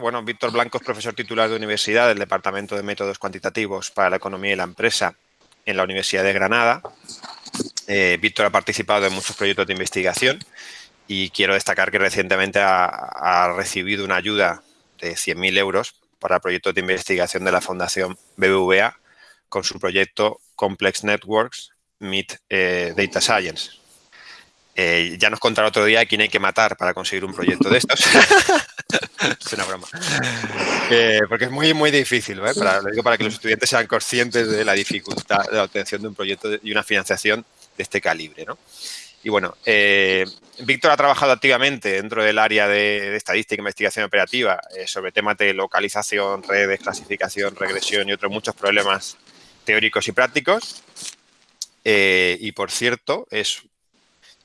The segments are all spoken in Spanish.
Bueno, Víctor Blanco es profesor titular de universidad del Departamento de Métodos Cuantitativos para la Economía y la Empresa en la Universidad de Granada. Eh, Víctor ha participado en muchos proyectos de investigación y quiero destacar que recientemente ha, recibido una ayuda de 100.000 euros para proyectos de investigación de la Fundación BBVA con su proyecto Complex Networks Meet eh, Data Science. Eh, ya nos contará otro día quién hay que matar para conseguir un proyecto de estos. es una broma. porque es muy, muy difícil, ¿eh? para, lo digo para que los estudiantes sean conscientes de la dificultad de la obtención de un proyecto y una financiación de este calibre. ¿no? Y bueno, eh, Víctor ha trabajado activamente dentro del área de, estadística e investigación operativa eh, sobre temas de localización, redes, clasificación, regresión y otros muchos problemas teóricos y prácticos. Eh, y por cierto, es,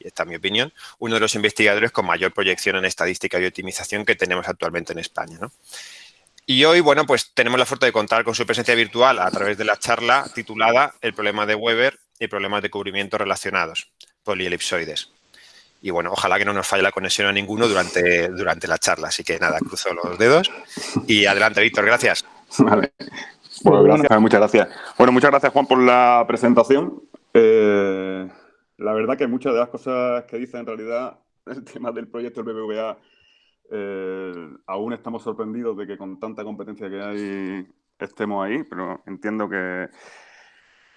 esta es mi opinión, uno de los investigadores con mayor proyección en estadística y optimización que tenemos actualmente en España. Y hoy, bueno, pues tenemos la suerte de contar con su presencia virtual a través de la charla titulada El problema de Weber y problemas de cubrimiento relacionados, polielipsoides. Y bueno, ojalá que no nos falle la conexión a ninguno durante, durante la charla. Así que nada, cruzo los dedos. Y adelante, Víctor, gracias. Vale. Bueno, gracias, muchas gracias. Bueno, muchas gracias, Juan, por la presentación. Eh, la verdad que muchas de las cosas que dice en realidad el tema del proyecto del BBVA, eh, aún estamos sorprendidos de que con tanta competencia que hay estemos ahí, pero entiendo que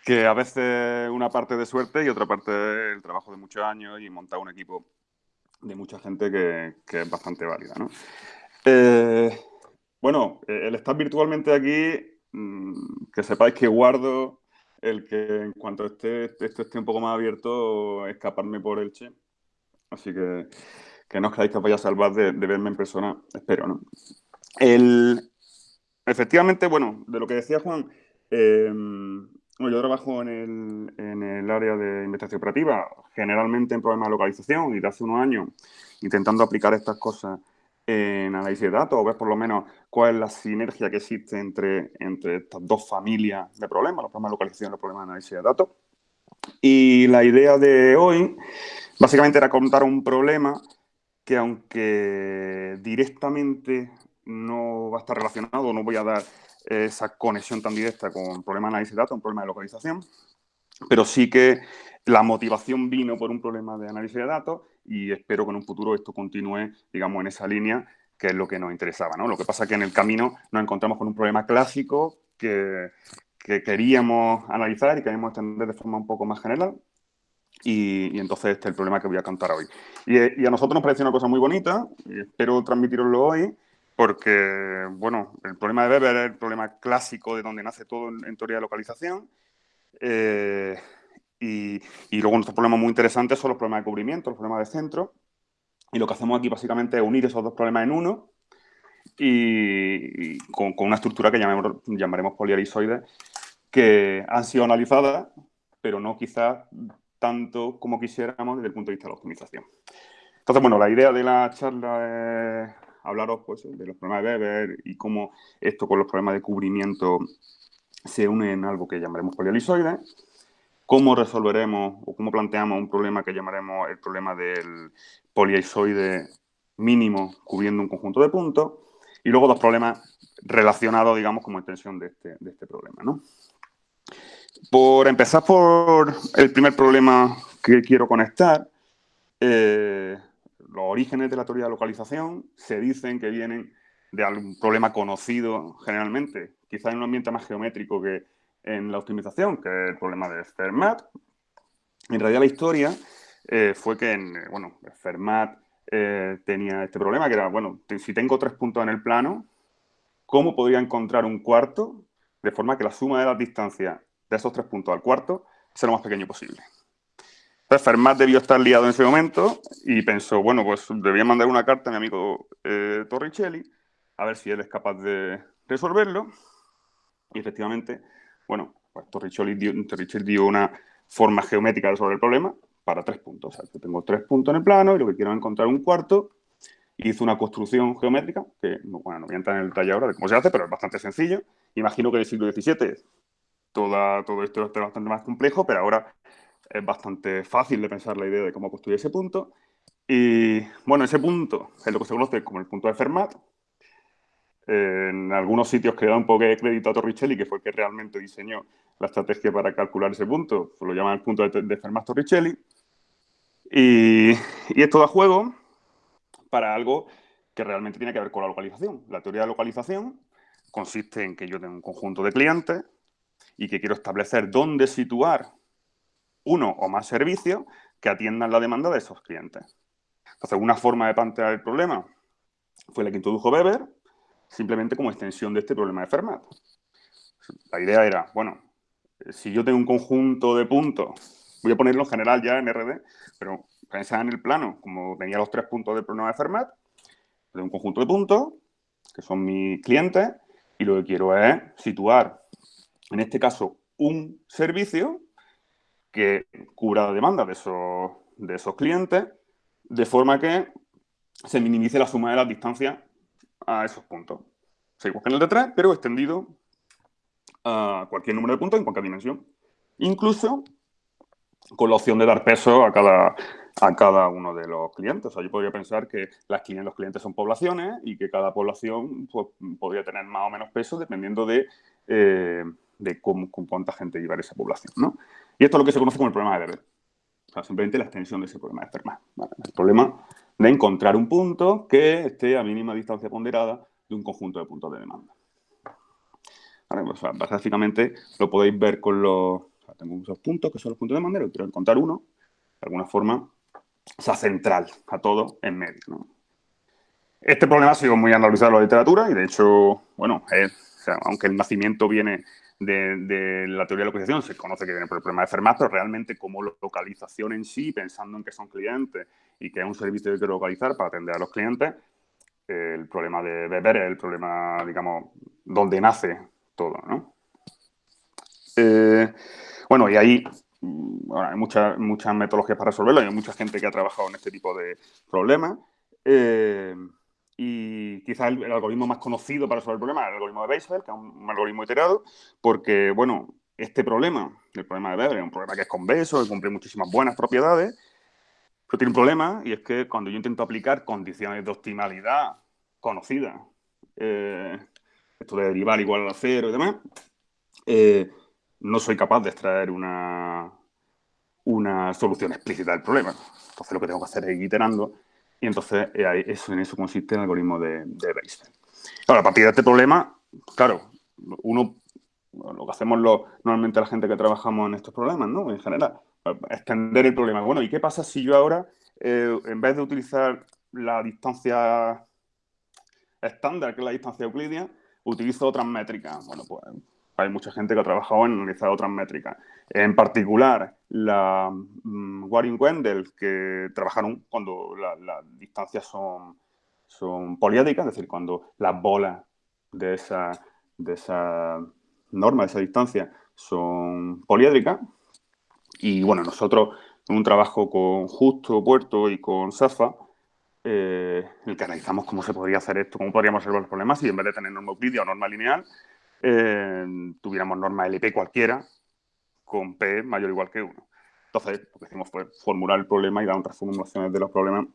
que a veces una parte de suerte y otra parte el trabajo de muchos años y montar un equipo de mucha gente que, es bastante válida. Eh, bueno, el estar virtualmente aquí, mm, que sepáis que guardo el que en cuanto esté, esto esté un poco más abierto, escaparme por el Che. Así que que no os creáis que os vaya a salvar de, verme en persona, espero, ¿no? El, efectivamente, bueno, de lo que decía Juan, eh, bueno, yo trabajo en el, en el, área de investigación operativa, generalmente en problemas de localización y de hace unos años intentando aplicar estas cosas en análisis de datos o ver por lo menos cuál es la sinergia que existe entre, entre estas dos familias de problemas, los problemas de localización y los problemas de análisis de datos. Y la idea de hoy básicamente era contar un problema que aunque directamente no va a estar relacionado, no voy a dar esa conexión tan directa con un problema de análisis de datos, un problema de localización, pero sí que la motivación vino por un problema de análisis de datos y espero que en un futuro esto continúe, digamos, en esa línea, que es lo que nos interesaba. ¿no? Lo que pasa es que en el camino nos encontramos con un problema clásico que, queríamos analizar y queríamos entender de forma un poco más general. Y, entonces este es el problema que voy a contar hoy. Y, y a nosotros nos parece una cosa muy bonita, y espero transmitiroslo hoy, porque, bueno, el problema de Weber es el problema clásico de donde nace todo en, teoría de localización. Eh, y, luego nuestros problemas muy interesantes son los problemas de cubrimiento, los problemas de centro. Y lo que hacemos aquí básicamente es unir esos dos problemas en uno y, con, una estructura que llamaremos, llamaremos poliarizoides, que han sido analizadas, pero no quizás tanto como quisiéramos desde el punto de vista de la optimización. Entonces, bueno, la idea de la charla es hablaros pues, de los problemas de Weber y cómo esto con los problemas de cubrimiento se une en algo que llamaremos polialisoide, cómo resolveremos o cómo planteamos un problema que llamaremos el problema del poliaisoide mínimo cubriendo un conjunto de puntos, y luego dos problemas relacionados, digamos, como extensión de este, este problema. Por empezar por el primer problema que quiero conectar, eh, los orígenes de la teoría de localización se dicen que vienen de algún problema conocido generalmente, quizás en un ambiente más geométrico que en la optimización, que es el problema de Fermat. En realidad la historia eh, fue que, en, bueno, Fermat eh, tenía este problema, que era, bueno, si tengo tres puntos en el plano, ¿cómo podría encontrar un cuarto de forma que la suma de las distancias de esos tres puntos al cuarto sea lo más pequeño posible? Entonces, Fermat debió estar liado en ese momento y pensó, bueno, pues debía mandar una carta a mi amigo eh, Torricelli a ver si él es capaz de resolverlo. Y efectivamente, bueno, pues Torricelli dio, una forma geométrica resolver el problema para tres puntos. O sea, yo tengo tres puntos en el plano y lo que quiero es encontrar un cuarto. Hizo una construcción geométrica, que bueno, no voy a entrar en el detalle ahora de cómo se hace, pero es bastante sencillo. Imagino que en el siglo XVII toda, todo esto es bastante más complejo, pero ahora es bastante fácil de pensar la idea de cómo construir ese punto. Y bueno, ese punto es lo que se conoce como el punto de Fermat. En algunos sitios que da un poco de crédito a Torricelli, que fue el que realmente diseñó la estrategia para calcular ese punto. Lo llaman el punto de, de Fermat Torricelli. Y, y esto da juego para algo que realmente tiene que ver con la localización. La teoría de localización consiste en que yo tengo un conjunto de clientes y que quiero establecer dónde situar uno o más servicios que atiendan la demanda de esos clientes. Entonces, una forma de plantear el problema fue la que introdujo Weber, simplemente como extensión de este problema de Fermat. La idea era, bueno, si yo tengo un conjunto de puntos, voy a ponerlo en general ya en RD, pero pensad en el plano, como tenía los tres puntos del problema de Fermat, tengo un conjunto de puntos, que son mis clientes, y lo que quiero es situar, en este caso, un servicio que cubra la demanda de esos, de esos clientes, de forma que se minimice la suma de las distancias a esos puntos. Seguimos con el de 3, pero extendido a cualquier número de puntos en cualquier dimensión. Incluso con la opción de dar peso a cada, a cada uno de los clientes. O sea, yo podría pensar que las, los clientes son poblaciones y que cada población pues, podría tener más o menos peso dependiendo de, eh, de con cuánta gente llevar esa población. ¿no? Y esto es lo que se conoce como el problema de Weber. O simplemente la extensión de ese problema de Fermat. El problema de encontrar un punto que esté a mínima distancia ponderada de un conjunto de puntos de demanda. Pues, básicamente lo podéis ver con los... tengo esos puntos que son los puntos de demanda, y quiero encontrar uno, de alguna forma, sea central a todo en medio. Este problema ha sido muy analizado en la literatura y, de hecho, bueno, aunque el nacimiento viene de, la teoría de localización, se conoce que viene por el problema de Fermat, pero realmente como localización en sí, pensando en que son clientes y que es un servicio que quiero localizar para atender a los clientes, el problema de Weber es el problema, digamos, donde nace todo, ¿no? Eh, bueno, y ahí Mm, hay muchas, muchas metodologías para resolverlo, hay mucha gente que ha trabajado en este tipo de problemas. Eh, y quizás el, algoritmo más conocido para resolver el problema es el algoritmo de Weisfeld, que es un, algoritmo iterado, porque, bueno, este problema, el problema de Weber, es un problema que es convexo, que cumple muchísimas buenas propiedades, pero tiene un problema, y es que cuando yo intento aplicar condiciones de optimalidad conocidas, eh, esto de derivar igual a cero y demás, eh, no soy capaz de extraer una, una solución explícita del problema. Entonces lo que tengo que hacer es ir iterando y entonces eh, eso, en eso consiste el algoritmo de, de Ahora, a partir de este problema, claro, uno, lo que hacemos normalmente la gente que trabajamos en estos problemas, ¿no? En general, extender el problema. Bueno, ¿y qué pasa si yo ahora, eh, en vez de utilizar la distancia estándar, que es la distancia euclidia, utilizo otras métricas? Bueno, pues hay mucha gente que ha trabajado en analizar otras métricas. En particular, la um, Waring Wendell, que trabajaron cuando las distancias son, son poliédricas, es decir, cuando las bolas de esa, de esa norma, de esa distancia, son poliédricas. Y bueno, nosotros en un trabajo con Justo, Puerto y con SAFA, eh, en el que analizamos cómo se podría hacer esto, cómo podríamos resolver los problemas y en vez de tener norma euclidia o norma lineal, tuviéramos norma LP cualquiera con P mayor o igual que 1. Entonces, lo que hicimos fue formular el problema y dar otras formulaciones de los problemas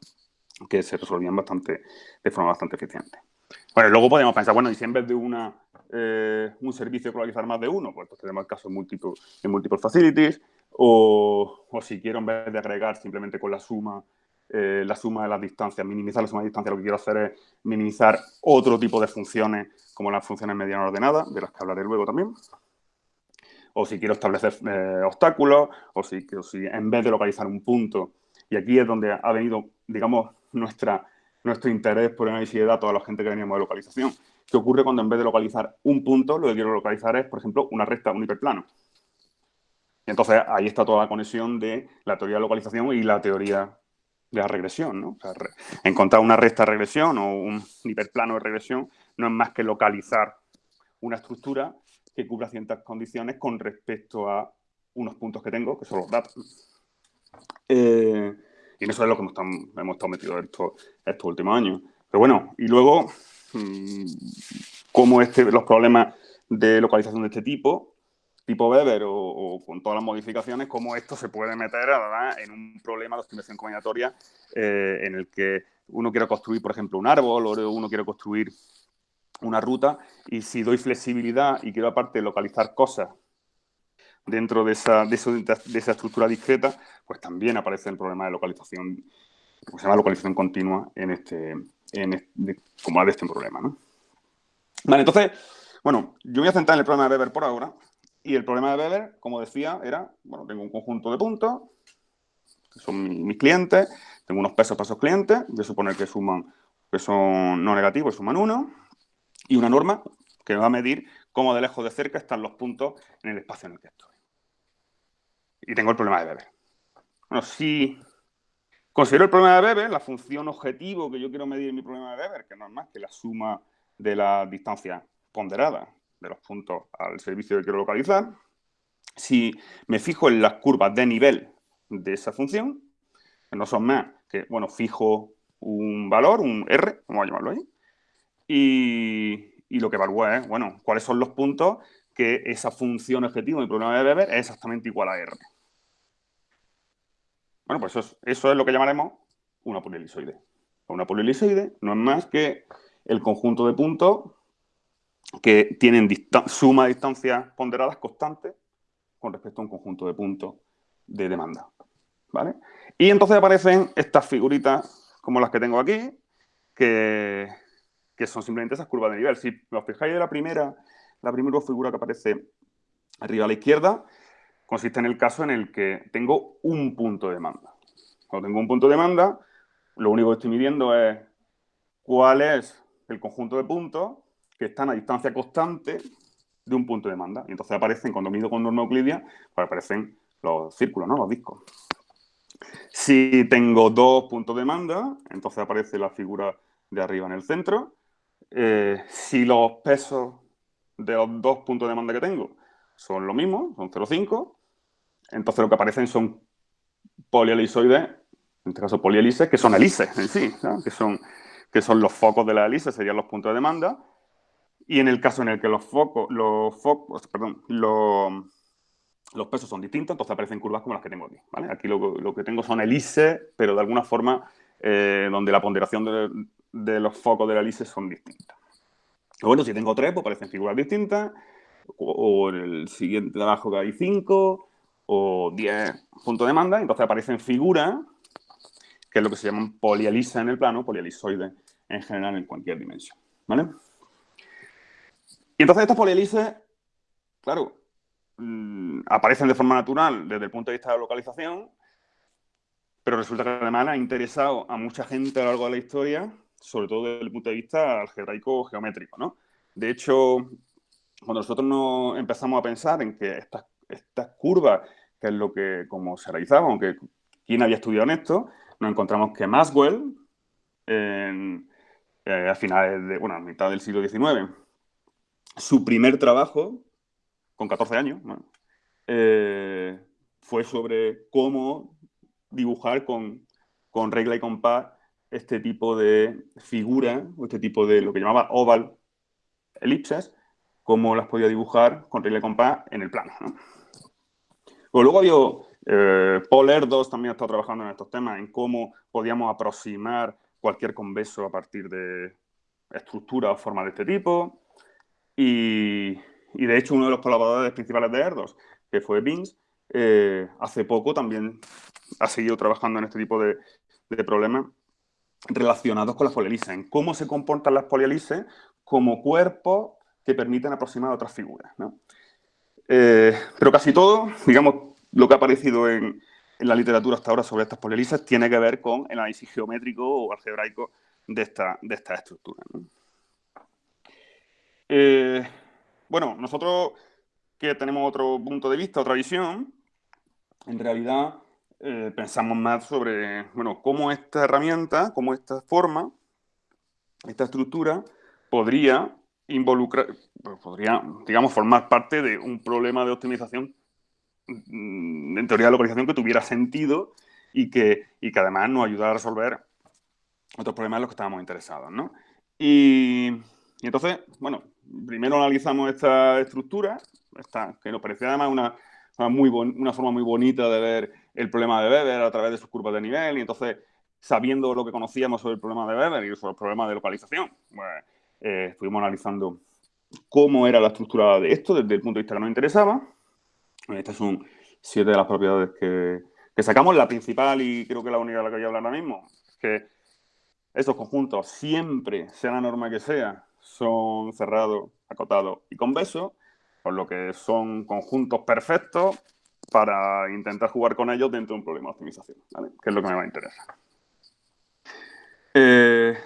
que se resolvían bastante, de forma bastante eficiente. Bueno, luego podemos pensar, bueno, y si en vez de una, eh, un servicio localizar más de uno, pues, tenemos el caso en multiple facilities, o, o, si quiero en vez de agregar simplemente con la suma, eh, la suma de las distancias, minimizar la suma de distancias, lo que quiero hacer es minimizar otro tipo de funciones como las funciones medianas ordenadas, de las que hablaré luego también. O si quiero establecer eh, obstáculos, o si, si en vez de localizar un punto, y aquí es donde ha venido, digamos, nuestra, nuestro interés por el análisis de datos a la gente que veníamos de localización. ¿Qué ocurre cuando en vez de localizar un punto, lo que quiero localizar es, por ejemplo, una recta, un hiperplano? Entonces ahí está toda la conexión de la teoría de localización y la teoría de la regresión, ¿no? encontrar una recta de regresión o un hiperplano de regresión no es más que localizar una estructura que cubra ciertas condiciones con respecto a unos puntos que tengo, que son los datos. Eh, y eso es lo que hemos, estado metidos estos, estos últimos años. Pero bueno, y luego, mm, cómo este, los problemas de localización de este tipo tipo Weber o, con todas las modificaciones, cómo esto se puede meter en un problema de optimización combinatoria eh, en el que uno quiere construir, por ejemplo, un árbol o uno quiere construir una ruta y si doy flexibilidad y quiero aparte localizar cosas dentro de esa, de, esa estructura discreta, pues también aparece el problema de localización, se llama localización continua en este, en como de este problema. ¿no? Vale, entonces, bueno, yo voy a centrar en el problema de Weber por ahora. Y el problema de Weber, como decía, era, bueno, tengo un conjunto de puntos, que son mis, clientes, tengo unos pesos para esos clientes, a suponer que suman, que son no negativos, suman uno, y una norma que va a medir cómo de lejos de cerca están los puntos en el espacio en el que estoy. Y tengo el problema de Weber. Bueno, si considero el problema de Weber, la función objetivo que yo quiero medir en mi problema de Weber, que no es más que la suma de la distancia ponderada de los puntos al servicio que quiero localizar, si me fijo en las curvas de nivel de esa función, que no son más que, bueno, fijo un valor, un R, vamos a llamarlo ahí, y, lo que evalúa es, bueno, cuáles son los puntos que esa función objetivo mi problema de Weber es exactamente igual a R. Bueno, pues eso es, eso es lo que llamaremos una polielisoide. Una polielisoide no es más que el conjunto de puntos que tienen suma de distancias ponderadas constantes con respecto a un conjunto de puntos de demanda. ¿vale? Y entonces aparecen estas figuritas como las que tengo aquí, que, son simplemente esas curvas de nivel. Si os fijáis de la primera, la primera figura que aparece arriba a la izquierda, consiste en el caso en el que tengo un punto de demanda. Cuando tengo un punto de demanda, lo único que estoy midiendo es cuál es el conjunto de puntos que están a distancia constante de un punto de demanda. Y entonces aparecen, cuando mido con norma euclidia, pues aparecen los círculos, ¿no? Los discos. Si tengo dos puntos de demanda, entonces aparece la figura de arriba en el centro. Eh, si los pesos de los dos puntos de demanda que tengo son lo mismo, son 0,5, entonces lo que aparecen son polielisoides, en este caso polielices, que son helices en sí, que son que son los focos de la hélice, serían los puntos de demanda. Y en el caso en el que los focos, los perdón, los, pesos son distintos, entonces aparecen curvas como las que tengo aquí. Aquí lo, que tengo son hélices, pero de alguna forma eh, donde la ponderación de, los focos de la hélice son distintas. Bueno, si tengo tres, pues aparecen figuras distintas, o, en el siguiente de abajo que hay cinco, o diez puntos de demanda, entonces aparecen figuras que es lo que se llaman polielices en el plano, polielisoides en general en cualquier dimensión. ¿Vale? Entonces estas polielices, claro, mm, aparecen de forma natural desde el punto de vista de localización, pero resulta que además ha interesado a mucha gente a lo largo de la historia, sobre todo desde el punto de vista algebraico geométrico. ¿no? De hecho, cuando nosotros nos empezamos a pensar en que estas, curvas, que es lo que como se realizaba, aunque quién había estudiado en esto, nos encontramos que Maxwell, eh, a finales de, bueno, a mitad del siglo XIX, su primer trabajo, con 14 años, eh, fue sobre cómo dibujar con, regla y compás este tipo de figura, o este tipo de lo que llamaba oval elipses, cómo las podía dibujar con regla y compás en el plano. Luego había eh, Paul Erdos también ha estado trabajando en estos temas, en cómo podíamos aproximar cualquier convexo a partir de estructuras o formas de este tipo. Y, de hecho, uno de los colaboradores principales de Erdos, que fue Bings, eh, hace poco también ha seguido trabajando en este tipo de, problemas relacionados con las polielices, en cómo se comportan las polielices como cuerpos que permiten aproximar a otras figuras. Eh, pero casi todo, digamos, lo que ha aparecido en, la literatura hasta ahora sobre estas polielices tiene que ver con el análisis geométrico o algebraico de esta, de estructura. Eh, bueno, nosotros que tenemos otro punto de vista, otra visión, en realidad eh, pensamos más sobre bueno, cómo esta herramienta, cómo esta forma, esta estructura podría involucrar, pues, podría, digamos, formar parte de un problema de optimización Mm, en teoría de localización que tuviera sentido y que, y que además nos ayudara a resolver otros problemas en los que estábamos interesados. ¿no? Y, entonces, bueno, primero analizamos esta estructura, esta, que nos parecía además una, una, muy una forma muy bonita de ver el problema de Weber a través de sus curvas de nivel, y entonces, sabiendo lo que conocíamos sobre el problema de Weber y sobre el problema de localización, pues, eh, estuvimos analizando cómo era la estructura de esto desde el punto de vista que nos interesaba. Estas son siete de las propiedades que, sacamos. La principal, y creo que la única de la que voy a hablar ahora mismo, que estos conjuntos, siempre, sea la norma que sea, son cerrados, acotados y convexos, por lo que son conjuntos perfectos para intentar jugar con ellos dentro de un problema de optimización, que es lo que me va a interesar. Eh,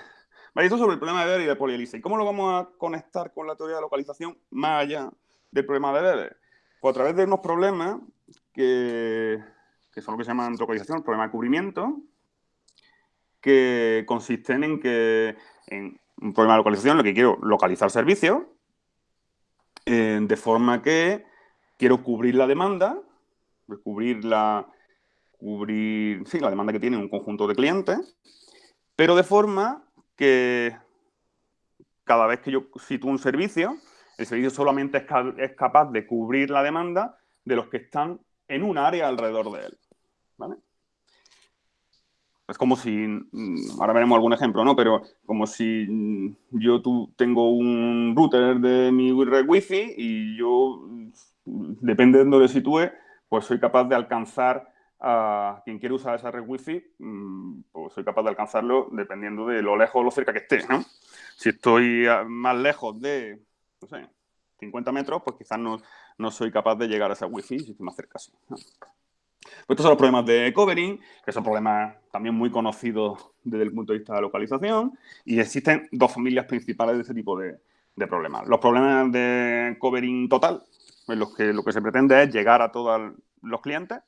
esto sobre el problema de Weber y de polielise. ¿Y cómo lo vamos a conectar con la teoría de localización más allá del problema de Weber? Pues a través de unos problemas que, son lo que se llaman localización, el problema de cubrimiento, que consisten en que un problema de localización lo que quiero localizar servicios eh, de forma que quiero cubrir la demanda, cubrir la, cubrir, sí, la demanda que tiene un conjunto de clientes, pero de forma que cada vez que yo sitúo un servicio, el servicio solamente es, capaz de cubrir la demanda de los que están en un área alrededor de él. Es como si, mm, ahora veremos algún ejemplo, ¿no? Pero como si mm, yo tú, tengo un router de mi red Wi-Fi y yo, mm, depende de donde sitúe, pues soy capaz de alcanzar a quien quiere usar esa red Wi-Fi, pues soy capaz de alcanzarlo dependiendo de lo lejos o lo cerca que esté, ¿no? Si estoy más lejos de, no sé, 50 metros, pues quizás no, no soy capaz de llegar a esa Wi-Fi si estoy más cerca, sí. Pues estos son los problemas de covering, que son problemas también muy conocidos desde el punto de vista de localización, y existen dos familias principales de ese tipo de, problemas. Los problemas de covering total, en los que lo que se pretende es llegar a todos los clientes,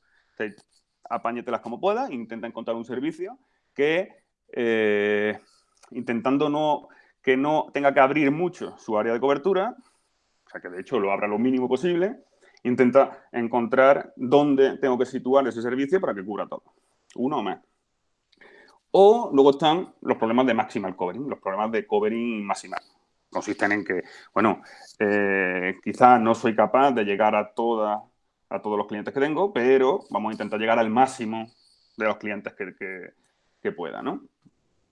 apáñetelas como pueda, intenta encontrar un servicio que, eh, intentando no, que no tenga que abrir mucho su área de cobertura, o sea, que de hecho lo abra lo mínimo posible, intenta encontrar dónde tengo que situar ese servicio para que cubra todo, uno o más. O luego están los problemas de maximal covering, los problemas de covering maximal. Consisten en que, bueno, eh, quizás no soy capaz de llegar a toda a todos los clientes que tengo, pero vamos a intentar llegar al máximo de los clientes que, que, pueda, ¿no?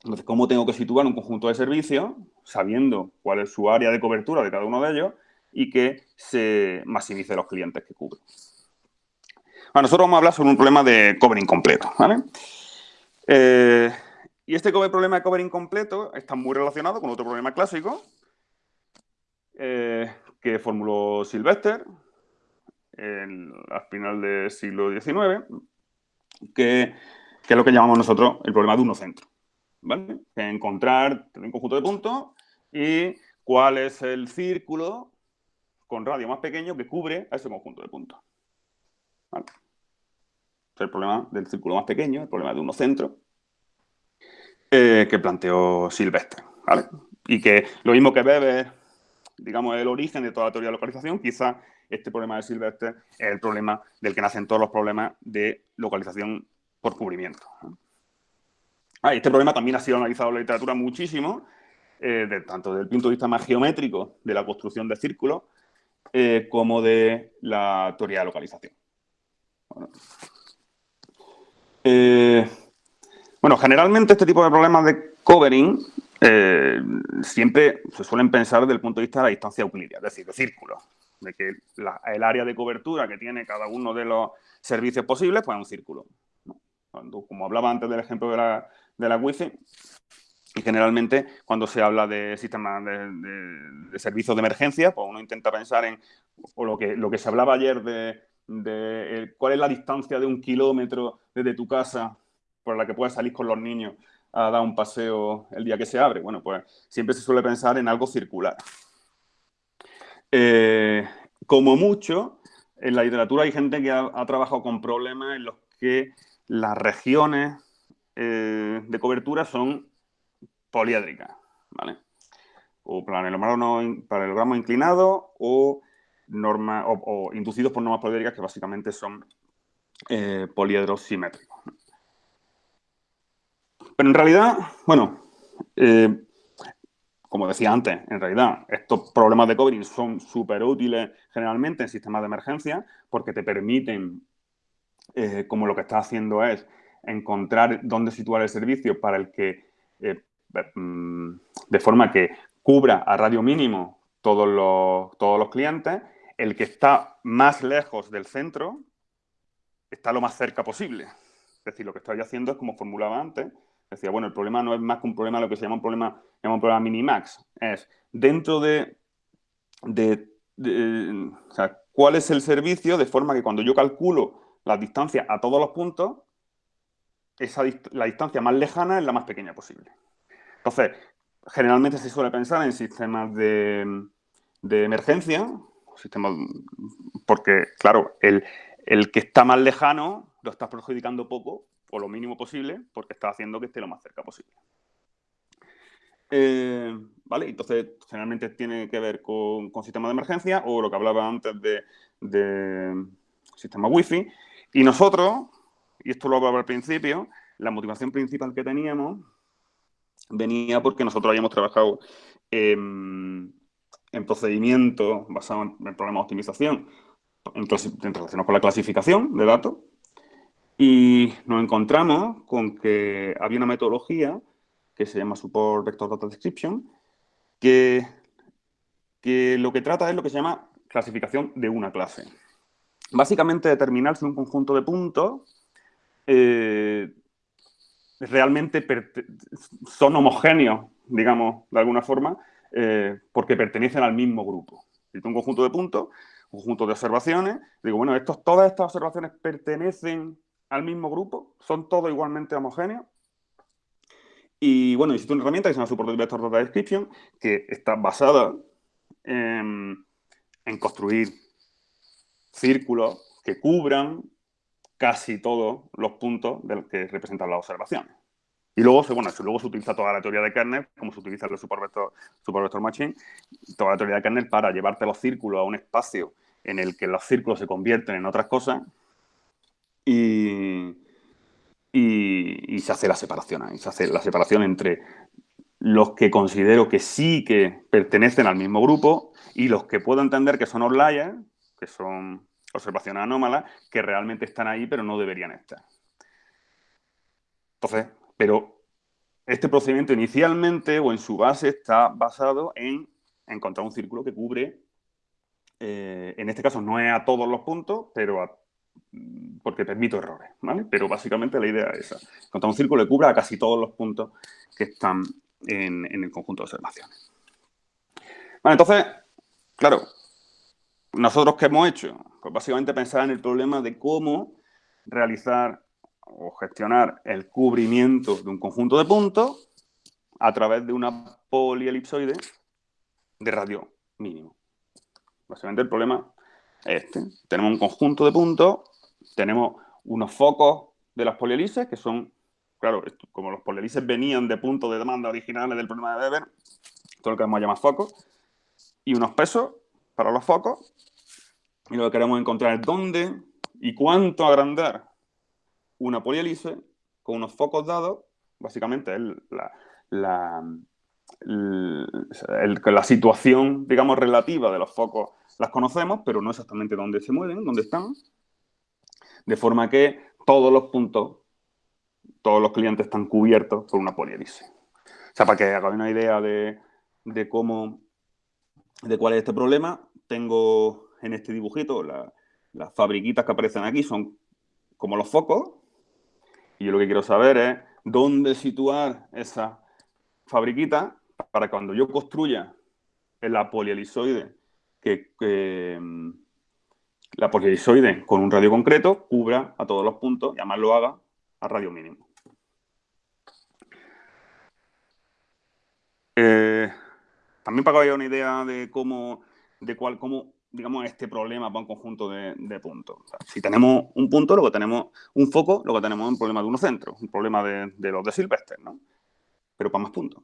Entonces, ¿cómo tengo que situar un conjunto de servicios sabiendo cuál es su área de cobertura de cada uno de ellos y que se maximice los clientes que cubre? Bueno, nosotros vamos a hablar sobre un problema de cover incompleto, ¿vale? Eh, y este problema de cover incompleto está muy relacionado con otro problema clásico eh, que formuló Sylvester, al final del siglo XIX, que, es lo que llamamos nosotros el problema de uno centro. ¿vale? encontrar un conjunto de puntos y cuál es el círculo con radio más pequeño que cubre a ese conjunto de puntos. Es el problema del círculo más pequeño, el problema de uno centro, eh, que planteó Silvestre. Y que lo mismo que Weber, digamos, el origen de toda la teoría de localización, quizá este problema de Silvestre es el problema del que nacen todos los problemas de localización por cubrimiento. Ah, este problema también ha sido analizado en la literatura muchísimo, eh, tanto desde el punto de vista más geométrico de la construcción de círculos, eh, como de la teoría de localización. Eh, bueno, generalmente este tipo de problemas de covering siempre se suelen pensar desde el punto de vista de la distancia euclidia, es decir, de círculos de que el área de cobertura que tiene cada uno de los servicios posibles, pues es un círculo. Como hablaba antes del ejemplo de la, de la Wi-Fi, y generalmente cuando se habla de sistemas de, servicios de emergencia, pues uno intenta pensar en o lo, que, lo que se hablaba ayer de, cuál es la distancia de un kilómetro desde tu casa por la que puedes salir con los niños a dar un paseo el día que se abre. Bueno, pues siempre se suele pensar en algo circular. Eh, como mucho, en la literatura hay gente que ha, trabajado con problemas en los que las regiones eh, de cobertura son poliédricas, ¿vale? O paralelogramos inclinados o, norma, o, inducidos por normas poliédricas que básicamente son eh, poliedros simétricos. Pero en realidad, bueno, eh, como decía antes, en realidad estos problemas de covering son súper útiles generalmente en sistemas de emergencia porque te permiten, eh, como lo que estás haciendo es encontrar dónde situar el servicio para el que, de forma que cubra a radio mínimo todos los, todos los clientes, el que está más lejos del centro está lo más cerca posible. Es decir, lo que estoy haciendo es como formulaba antes, decía, bueno, el problema no es más que un problema, lo que se llama un problema, llama un problema minimax, es dentro de, de, sea, cuál es el servicio de forma que cuando yo calculo la distancia a todos los puntos, esa, la distancia más lejana es la más pequeña posible. Entonces, generalmente se suele pensar en sistemas de, de emergencia, sistemas, porque, claro, el, el que está más lejano lo está perjudicando poco o lo mínimo posible porque está haciendo que esté lo más cerca posible. Eh, ¿Vale? Entonces, generalmente tiene que ver con, con sistemas de emergencia o lo que hablaba antes de, de sistema Wi-Fi. Y nosotros, y esto lo hablaba al principio, la motivación principal que teníamos venía porque nosotros habíamos trabajado en, en procedimientos basados en problemas de optimización en relación con la clasificación de datos y nos encontramos con que había una metodología que se llama Support Vector Data Description que, que lo que trata es lo que se llama clasificación de una clase. Básicamente determinar si un conjunto de puntos eh, realmente son homogéneos, digamos, de alguna forma, eh, porque pertenecen al mismo grupo. Si un conjunto de puntos, un conjunto de observaciones, digo, bueno, estos, todas estas observaciones pertenecen al mismo grupo, son todos igualmente homogéneos. Y bueno, existe una herramienta que se llama Support Vector Data Description, que está basada en construir círculos que cubran casi todos los puntos de los que representan las observaciones. Y luego se, bueno, luego se utiliza toda la teoría de kernel, como se utiliza el Super Vector, Machine, toda la teoría de kernel para llevarte los círculos a un espacio en el que los círculos se convierten en otras cosas y, y, se hace la separación ahí, se hace la separación entre los que considero que sí que pertenecen al mismo grupo y los que puedo entender que son outliers, que son observaciones anómalas, que realmente están ahí pero no deberían estar. Entonces, pero este procedimiento inicialmente o en su base está basado en encontrar un círculo que cubre, eh, en este caso no es a todos los puntos, pero porque permito errores, ¿vale? Pero básicamente la idea es esa. Encontrar un círculo que cubra a casi todos los puntos que están en, en el conjunto de observaciones. Vale, entonces, claro, nosotros qué hemos hecho? Pues básicamente pensar en el problema de cómo realizar o gestionar el cubrimiento de un conjunto de puntos a través de una polielipsoide de radio mínimo. Básicamente el problema es este. Tenemos un conjunto de puntos, tenemos unos focos de las polielices que son, claro, como los polielices venían de puntos de demanda originales del problema de Weber, todo lo que vamos a llamar focos, y unos pesos para los focos, y lo que queremos encontrar es dónde y cuánto agrandar una polihélice con unos focos dados, básicamente la, la, la, situación, digamos, relativa de los focos las conocemos, pero no exactamente dónde se mueven, dónde están, de forma que todos los puntos, todos los clientes están cubiertos por una polihélice. O sea, para que hagáis una idea de, de, cómo, de cuál es este problema, tengo en este dibujito las fabriquitas que aparecen aquí, son como los focos, y yo lo que quiero saber es dónde situar esa fabriquita para cuando yo construya la polielisoide, que, mm, la polielisoide con un radio concreto cubra a todos los puntos y además lo haga a radio mínimo. Eh, también para que haya una idea de cómo, de cuál, cómo digamos, este problema para un conjunto de, puntos. si tenemos un punto, luego tenemos un foco, luego tenemos un problema de uno centro, un problema de, los de Silvestre, ¿no? Pero para más puntos.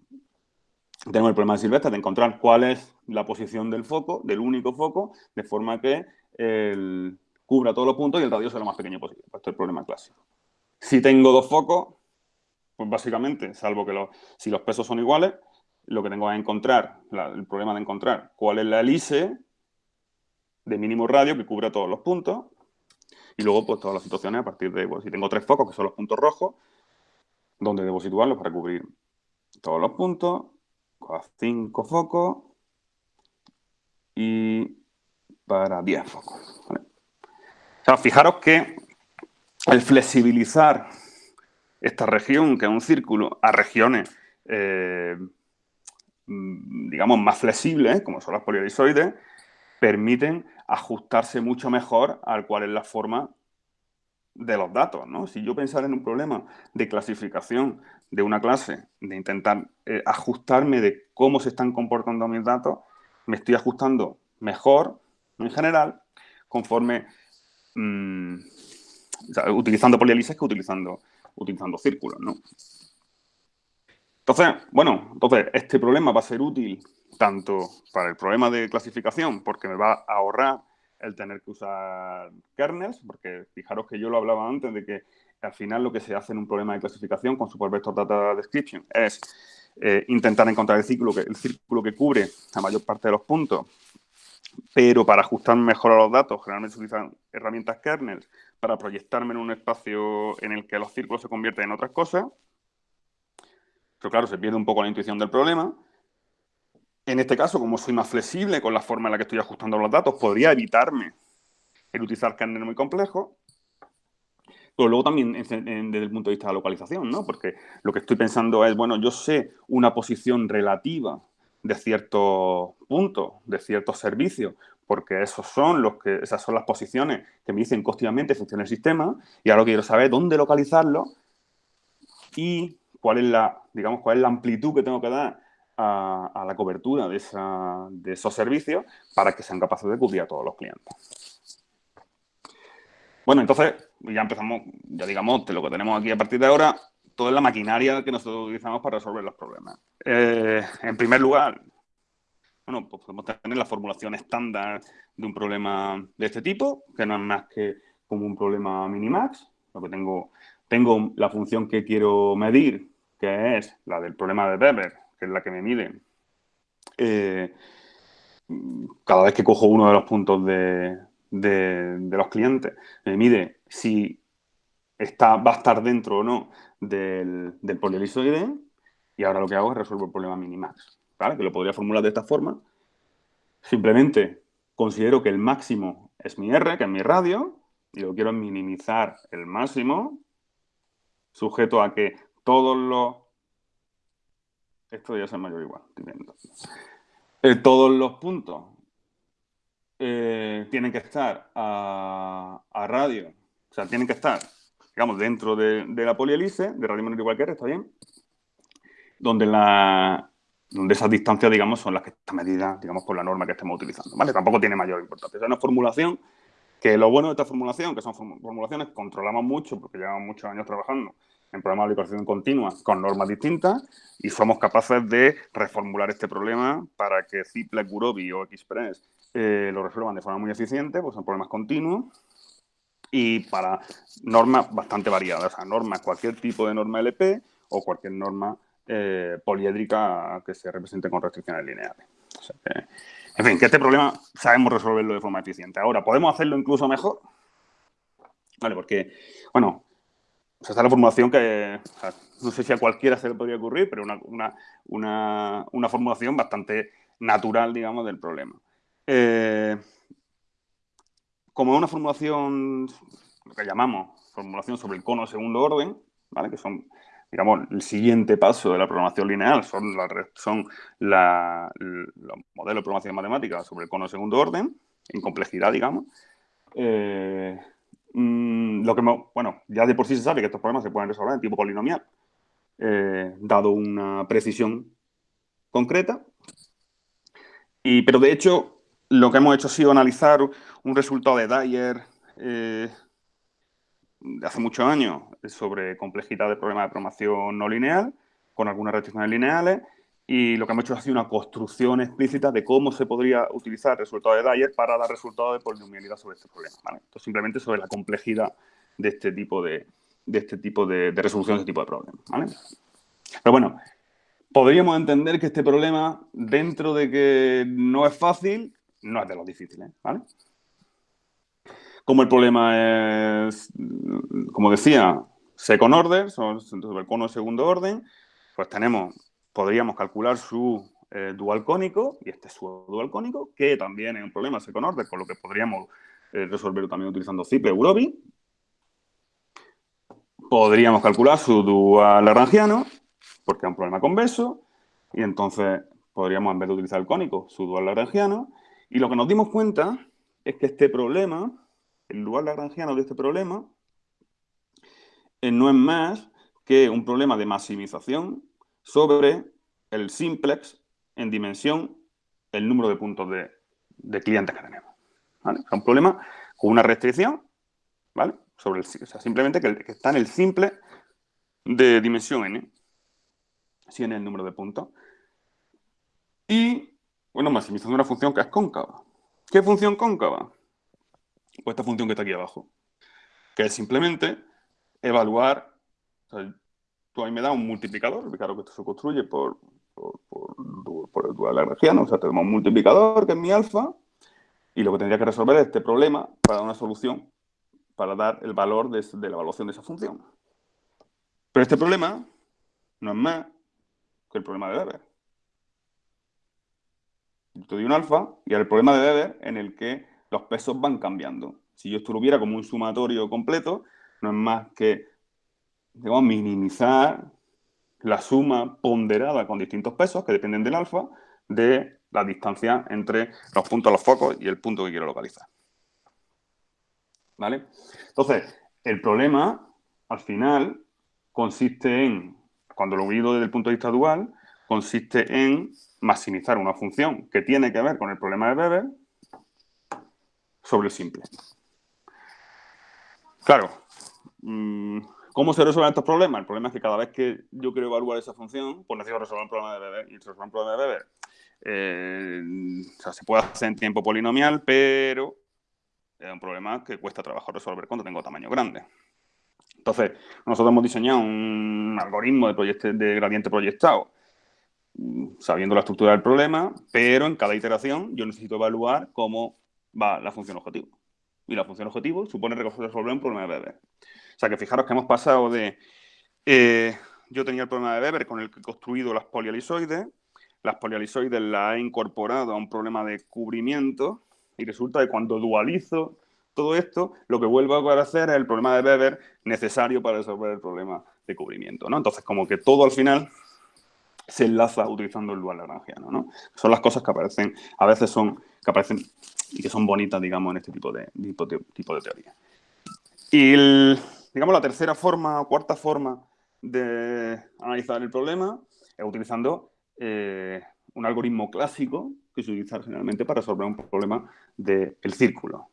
Tenemos el problema de Silvestre de encontrar cuál es la posición del foco, del único foco, de forma que cubra todos los puntos y el radio sea lo más pequeño posible. Esto es el problema clásico. Si tengo dos focos, pues básicamente, salvo que si los pesos son iguales, lo que tengo que encontrar, el problema de encontrar cuál es la hélice de mínimo radio que cubra todos los puntos. Y luego, pues, todas las situaciones a partir de, pues, si tengo tres focos, que son los puntos rojos, donde debo situarlos para cubrir todos los puntos, 5 a 5 focos y para 10 focos. Fijaros que el flexibilizar esta región, que es un círculo, a regiones, eh, mm, digamos, más flexibles, como son las polielisoides, permiten ajustarse mucho mejor al cual es la forma de los datos, ¿no? Si yo pensara en un problema de clasificación de una clase, de intentar eh, ajustarme de cómo se están comportando mis datos, me estoy ajustando mejor, en general, conforme mm, utilizando polielices que utilizando, utilizando círculos, ¿no? Entonces, bueno, entonces este problema va a ser útil tanto para el problema de clasificación, porque me va a ahorrar el tener que usar kernels, porque fijaros que yo lo hablaba antes de que al final lo que se hace en un problema de clasificación con Supervector Data Description es eh, intentar encontrar el círculo, que, el círculo que cubre la mayor parte de los puntos, pero para ajustar mejor a los datos, generalmente se utilizan herramientas kernels para proyectarme en un espacio en el que los círculos se convierten en otras cosas. Pero claro, se pierde un poco la intuición del problema. En este caso, como soy más flexible con la forma en la que estoy ajustando los datos, podría evitarme el utilizar kernel muy complejo. Pero luego también desde el punto de vista de la localización, ¿no? Porque lo que estoy pensando es, bueno, yo sé una posición relativa de ciertos puntos, de ciertos servicios, porque esos son los que, esas son las posiciones que me dicen continuamente funciona el sistema, y ahora quiero saber dónde localizarlo y cuál es la, digamos, cuál es la amplitud que tengo que dar a, la cobertura de, esos servicios para que sean capaces de cubrir a todos los clientes. Bueno, entonces ya empezamos, ya digamos, de lo que tenemos aquí a partir de ahora, toda la maquinaria que nosotros utilizamos para resolver los problemas. Eh, en primer lugar, bueno, pues podemos tener la formulación estándar de un problema de este tipo, que no es más que como un problema minimax, lo que tengo, tengo la función que quiero medir, que es la del problema de Weber, que es la que me mide eh, cada vez que cojo uno de los puntos de, los clientes, me mide si está, va a estar dentro o no del, del polielisoide y ahora lo que hago es resolver el problema minimax, ¿vale? Que lo podría formular de esta forma. Simplemente considero que el máximo es mi R, que es mi radio, y lo quiero minimizar el máximo, sujeto a que todos los esto ya es mayor igual, eh, todos los puntos eh, tienen que estar a, radio, o sea, tienen que estar, digamos, dentro de, la polielice, de radio menor igual que R, está bien, donde, la, donde esas distancias, digamos, son las que están medidas, digamos, por la norma que estemos utilizando, ¿vale? Tampoco tiene mayor importancia. Es una formulación que lo bueno de esta formulación, que son formulaciones que controlamos mucho, porque llevamos muchos años trabajando en programas de aplicación continua con normas distintas y somos capaces de reformular este problema para que Ziplex, Gurobi o Express eh, lo resuelvan de forma muy eficiente, pues son problemas continuos y para normas bastante variadas, o sea, normas, cualquier tipo de norma LP o cualquier norma eh, poliédrica que se represente con restricciones lineales. en fin, que este problema sabemos resolverlo de forma eficiente. Ahora, ¿podemos hacerlo incluso mejor? Vale, porque, bueno, o sea, está la formulación que no sé si a cualquiera se le podría ocurrir, pero una, una, formulación bastante natural, digamos, del problema. Eh, como una formulación, lo que llamamos formulación sobre el cono segundo orden, ¿vale? que son, digamos, el siguiente paso de la programación lineal, son, son los modelos de programación matemática sobre el cono segundo orden, en complejidad, digamos. Eh, Mm, lo que, bueno, ya de por sí se sabe que estos problemas se pueden resolver en tipo polinomial, eh, dado una precisión concreta. Y, pero de hecho, lo que hemos hecho ha sido analizar un resultado de Dyer eh, de hace muchos años sobre complejidad de problemas de programación no lineal, con algunas restricciones lineales, y lo que hemos hecho ha sido una construcción explícita de cómo se podría utilizar el resultado de Dyer para dar resultados de polinomialidad sobre este problema. Entonces, simplemente sobre la complejidad de este tipo de, este tipo de, resolución de este tipo de problemas. Pero bueno, podríamos entender que este problema, dentro de que no es fácil, no es de los difíciles. ¿vale? Como el problema es, como decía, second order, sobre el cono de segundo orden, pues tenemos podríamos calcular su eh, dual cónico y este su dual cónico, que también es un problema second order, con lo que podríamos eh, resolverlo también utilizando Ciple Eurobi. Podríamos calcular su dual lagrangiano, porque es un problema convexo, y entonces podríamos, en vez de utilizar el cónico, su dual lagrangiano. Y lo que nos dimos cuenta es que este problema, el dual lagrangiano de este problema, eh, no es más que un problema de maximización sobre el simplex en dimensión el número de puntos de, clientes que tenemos. Es un problema con una restricción, ¿vale? Sobre el, o sea, simplemente que, que, está en el simple de dimensión n, si n es el número de puntos. Y, bueno, maximizando una función que es cóncava. ¿Qué función cóncava? Pues esta función que está aquí abajo, que es simplemente evaluar, tú ahí me das un multiplicador, claro que esto se construye por, por, el dual lagrangiano, o sea, tenemos un multiplicador que es mi alfa, y lo que tendría que resolver es este problema para una solución, para dar el valor de, la evaluación de esa función. Pero este problema no es más que el problema de Weber. Yo te doy un alfa y el problema de Weber en el que los pesos van cambiando. Si yo esto lo viera como un sumatorio completo, no es más que digamos, minimizar la suma ponderada con distintos pesos que dependen del alfa de la distancia entre los puntos de los focos y el punto que quiero localizar. ¿Vale? Entonces, el problema, al final, consiste en, cuando lo mido desde el punto de vista dual, consiste en maximizar una función que tiene que ver con el problema de Weber sobre el simple. Claro, mm, ¿cómo se resuelven estos problemas? El problema es que cada vez que yo quiero evaluar esa función, pues necesito resolver un problema de Weber. Y resolver un problema de Weber, eh, o sea, se puede hacer en tiempo polinomial, pero es un problema que cuesta trabajo resolver cuando tengo tamaño grande. Entonces, nosotros hemos diseñado un algoritmo de, de gradiente proyectado sabiendo la estructura del problema, pero en cada iteración yo necesito evaluar cómo va la función objetivo. Y la función objetivo supone resolver un problema de Weber. Sea que fijaros que hemos pasado de... Eh, yo tenía el problema de Weber con el que he construido las polialisoides, las polialisoides las he incorporado a un problema de cubrimiento y resulta que cuando dualizo todo esto, lo que vuelvo a aparecer es el problema de Weber necesario para resolver el problema de cubrimiento. ¿no? Entonces, como que todo al final se enlaza utilizando el dual lagrangiano, ¿no? Son las cosas que aparecen, a veces son, que aparecen y que son bonitas, digamos, en este tipo de, tipo de, tipo de teoría. Y, digamos, la tercera forma o cuarta forma de analizar el problema es utilizando eh, un algoritmo clásico que se utiliza generalmente para resolver un problema del círculo.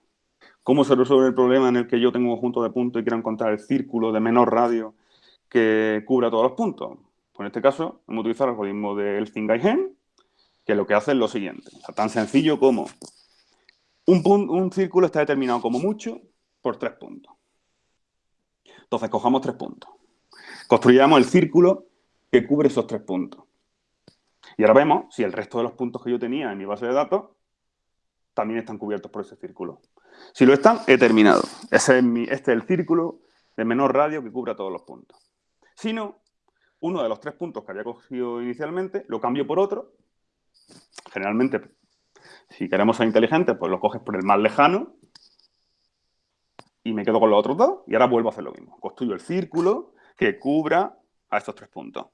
¿Cómo se resuelve el problema en el que yo tengo un conjunto de puntos y quiero encontrar el círculo de menor radio que cubra todos los puntos? en este caso, hemos utilizado el algoritmo de Elfing-Geigen, que lo que hace es lo siguiente. tan sencillo como un, un círculo está determinado como mucho por tres puntos. Entonces, cojamos tres puntos. Construyamos el círculo que cubre esos tres puntos. Y ahora vemos si el resto de los puntos que yo tenía en mi base de datos también están cubiertos por ese círculo. Si lo están, he terminado. Ese es mi, este es el círculo de menor radio que cubra todos los puntos. Si no, uno de los tres puntos que había cogido inicialmente, lo cambio por otro. Generalmente, si queremos ser inteligentes, pues lo coges por el más lejano y me quedo con los otros dos y ahora vuelvo a hacer lo mismo. Construyo el círculo que cubra a estos tres puntos.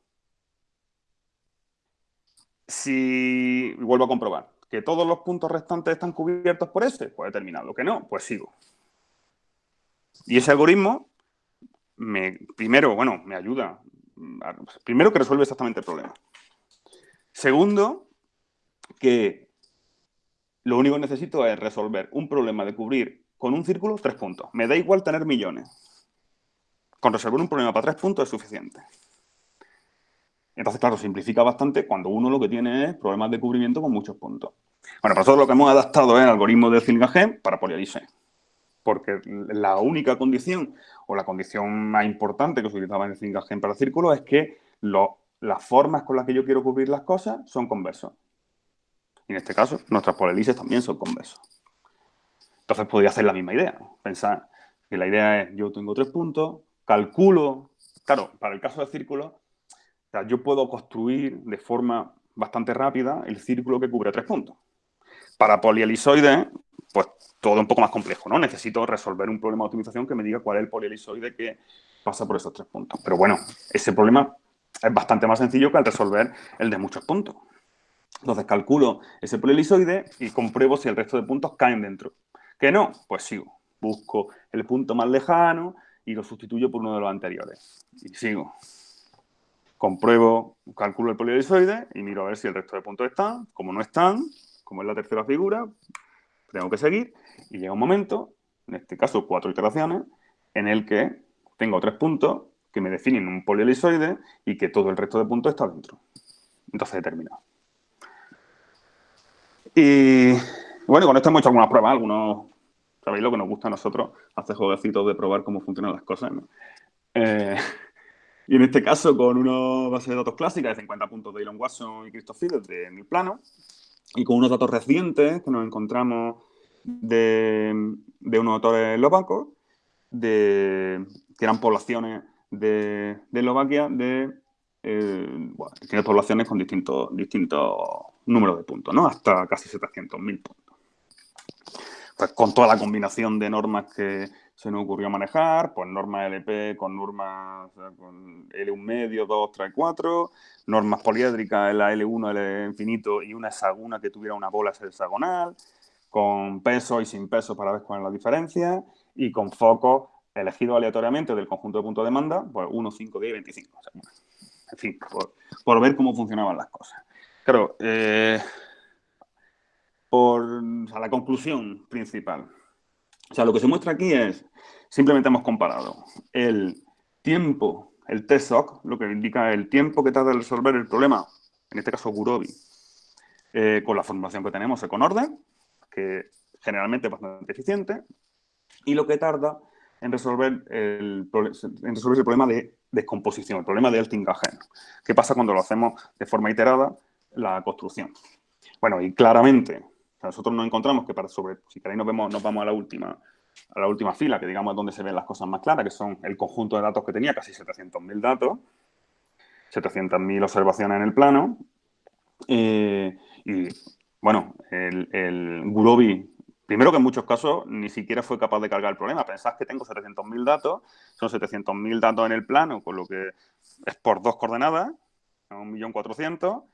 Si vuelvo a comprobar que todos los puntos restantes están cubiertos por ese, pues he terminado. Que no, pues sigo. Y ese algoritmo, me, primero, bueno, me ayuda primero que resuelve exactamente el problema. Segundo, que lo único que necesito es resolver un problema de cubrir con un círculo tres puntos. Me da igual tener millones. Con resolver un problema para tres puntos es suficiente. Entonces, claro, simplifica bastante cuando uno lo que tiene es problemas de cubrimiento con muchos puntos. Bueno, para eso lo que hemos adaptado es el algoritmo de Zillinger para polialice porque la única condición o la condición más importante que se utilizaba en el Zingagen para el círculo es que las formas con las que yo quiero cubrir las cosas son conversos. Y en este caso, nuestras polelices también son conversos. Entonces podría hacer la misma idea. Pensar que la idea es, yo tengo tres puntos, calculo, claro, para el caso del círculo, yo puedo construir de forma bastante rápida el círculo que cubre tres puntos. Para polielisoides, pues todo un poco más complejo, ¿no? Necesito resolver un problema de optimización que me diga cuál es el polielisoide que pasa por esos tres puntos. Pero bueno, ese problema es bastante más sencillo que al resolver el de muchos puntos. Entonces calculo ese polielisoide y compruebo si el resto de puntos caen dentro. ¿Que no? Pues sigo. Busco el punto más lejano y lo sustituyo por uno de los anteriores. Y sigo. Compruebo, calculo el polielisoide y miro a ver si el resto de puntos están. Como no están, como es la tercera figura, tengo que seguir y llega un momento, en este caso cuatro iteraciones, en el que tengo tres puntos que me definen un polielisoide y que todo el resto de puntos está dentro. Entonces he terminado. Y bueno, con esto hemos hecho algunas pruebas, algunos, sabéis lo que nos gusta a nosotros, hacer jueguecitos de probar cómo funcionan las cosas. Eh, y en este caso con una base de datos clásica de 50 puntos de Elon Watson y Christoph en el plano, y con unos datos recientes que nos encontramos de, unos autores eslovacos, de, que eran poblaciones de, Eslovaquia de eh, poblaciones con distintos, distintos números de puntos, ¿no? Hasta casi 700.000 puntos. Pues con toda la combinación de normas que se nos ocurrió manejar, pues normas LP con normas con L1 medio, 2, 3, 4, normas poliédricas la L1, L infinito y una hexagona que tuviera una bola hexagonal, con peso y sin peso para ver cuál es la diferencia, y con focos elegidos aleatoriamente del conjunto de puntos de demanda, pues 1, 5, 10 y 25. en fin, por, ver cómo funcionaban las cosas. Claro, eh, por la conclusión principal. O sea, lo que se muestra aquí es, simplemente hemos comparado el tiempo, el TSOC, lo que indica el tiempo que tarda en resolver el problema, en este caso Gurobi, eh, con la formulación que tenemos con orden, que generalmente es bastante eficiente, y lo que tarda en resolver el, en resolver el problema de descomposición, el problema de Eltingagen. ¿Qué pasa cuando lo hacemos de forma iterada la construcción? Bueno, y claramente, nosotros nos encontramos que para sobre, si queréis nos, vemos, nos vamos a la última a la última fila, que digamos es donde se ven las cosas más claras, que son el conjunto de datos que tenía, casi 700.000 datos, 700.000 observaciones en el plano, eh, y bueno, el, el Gurobi, primero que en muchos casos ni siquiera fue capaz de cargar el problema. Pensad que tengo 700.000 datos, son 700.000 datos en el plano, con lo que es por dos coordenadas, 1.400.000,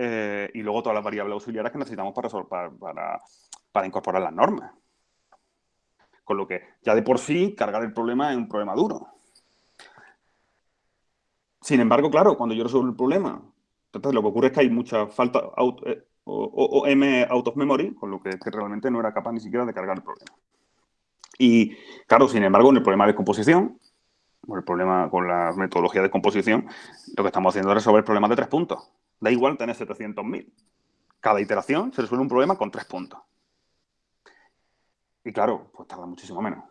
eh, y luego todas las variables auxiliares que necesitamos para, para, para, incorporar las normas. Con lo que ya de por sí cargar el problema es un problema duro. Sin embargo, claro, cuando yo resuelvo el problema, entonces lo que ocurre es que hay mucha falta, eh, o, M out of memory, con lo que, realmente no era capaz ni siquiera de cargar el problema. Y claro, sin embargo, en el problema de composición, con el problema con la metodología de composición, lo que estamos haciendo es resolver problemas de tres puntos. Da igual tener 700.000. Cada iteración se resuelve un problema con tres puntos. Y claro, pues tarda muchísimo menos.